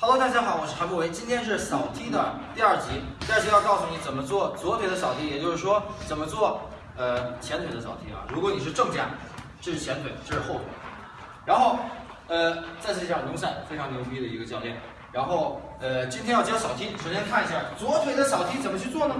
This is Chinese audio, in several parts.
Hello，大家好，我是韩博维，今天是扫踢的第二集。第二集要告诉你怎么做左腿的扫踢，也就是说怎么做呃前腿的扫踢啊。如果你是正架，这是前腿，这是后腿。然后呃，再次介绍龙赛非常牛逼的一个教练。然后呃，今天要教扫踢，首先看一下左腿的扫踢怎么去做呢？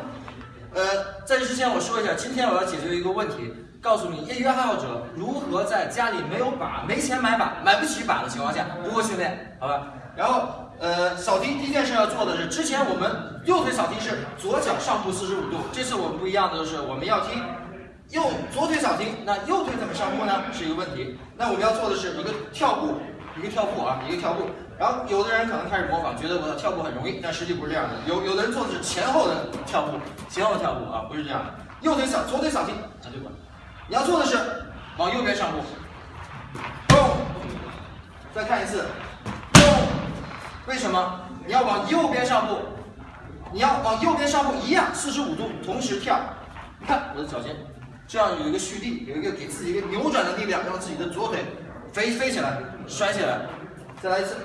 呃，在这之前我说一下，今天我要解决一个问题，告诉你业余爱好者如何在家里没有把、没钱买把、买不起把的情况下如何训练，好吧？然后呃，扫踢第一件事要做的是，之前我们右腿扫踢是左脚上步四十五度，这次我们不一样的是，我们要踢右左腿扫踢，那右腿怎么上步呢？是一个问题。那我们要做的是一个跳步，一个跳步啊，一个跳步。然后有的人可能开始模仿，觉得我的跳步很容易，但实际不是这样的。有有的人做的是前后的跳步，前后跳步啊，不是这样的。右腿扫，左腿扫踢，相对管。你要做的是往右边上步，咚，再看一次，咚。为什么？你要往右边上步，你要往右边上步，一样四十五度，同时跳。看我的脚尖，这样有一个蓄力，有一个给自己一个扭转的力量，让自己的左腿飞飞起来，摔起来。再来一次。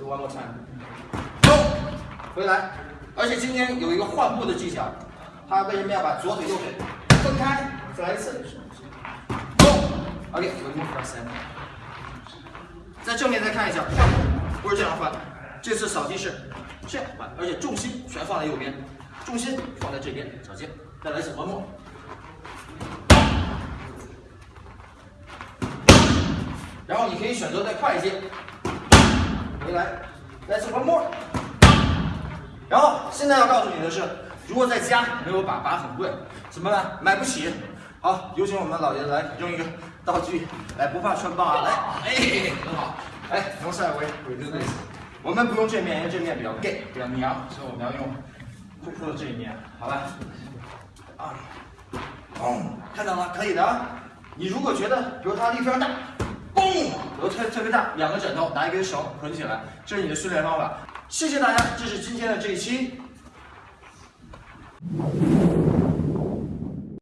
One more time，走，回来。而且今天有一个换步的技巧，他为什么要把左腿右腿分开？再来一次，走。OK，we move for a second。在正面再看一下，换步不是这样换，这次扫踢是这样换，而且重心全放在右边，重心放在这边，脚尖。再来一次，one more。然后你可以选择再快一些。回来，Let's one more。然后现在要告诉你的是，如果在家没有把，把很贵，怎么办？买不起。好，有请我们老爷子来用一个道具，来不怕穿帮啊！来，哎，很好。哎，从赛为鬼子队，我们不用这面，因为这面比较 gay，比较娘，所以我们要用酷酷的这一面，好吧？啊，哦，看到了，可以的啊。你如果觉得，比如他力非常大。头！特特别大，两个枕头拿一根绳捆起来，这是你的训练方法。谢谢大家，这是今天的这一期。